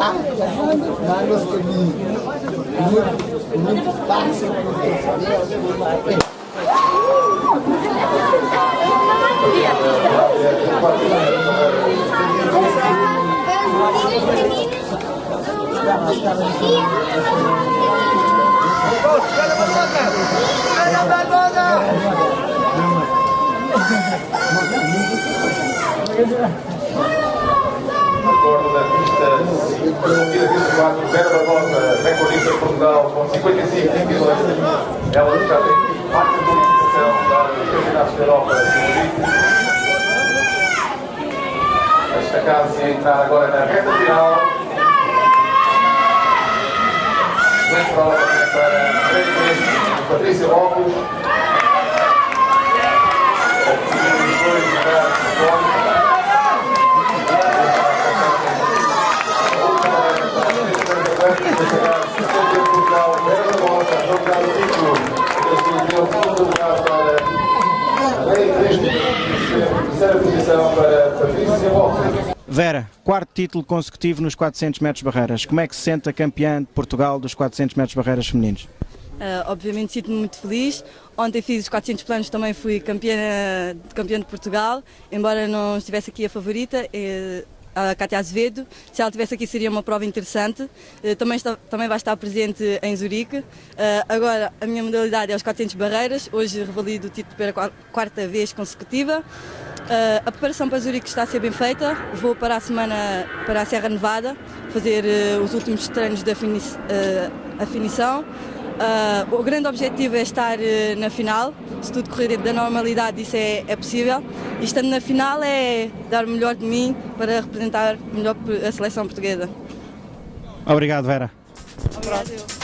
Manos caminho. Muito, muito fácil. Acordo da pista promovida 24, Vera Barbosa, recordista de Portugal, com 55 22. Ela já tem parte de qualificação dos campeonatos da Europa de destacar-se a entrar agora na reta final. Excelente prova para Patrícia Patrícia Lopes. Os dois lugares Terceira posição para Patrícia. Vera, quarto título consecutivo nos 400 metros barreiras. Como é que se sente a campeã de Portugal dos 400 metros barreiras femininos? Uh, obviamente sinto-me muito feliz. Ontem fiz os 400 planos, também fui campeã, campeã de Portugal, embora não estivesse aqui a favorita. Eh, a Cátia Azevedo. Se ela estivesse aqui seria uma prova interessante. Uh, também, está, também vai estar presente em Zurique. Uh, agora a minha modalidade é os 400 barreiras. Hoje revalido o título pela quarta vez consecutiva. Uh, a preparação para Zurique está a ser bem feita. Vou para a semana para a Serra Nevada fazer os últimos treinos afini afinição. Uh, o grande objetivo é estar uh, na final, se tudo correr dentro da normalidade isso é, é, possível e estando na final é dar o melhor de mim para representar melhor a seleção portuguesa. Obrigado Vera. Obrigado.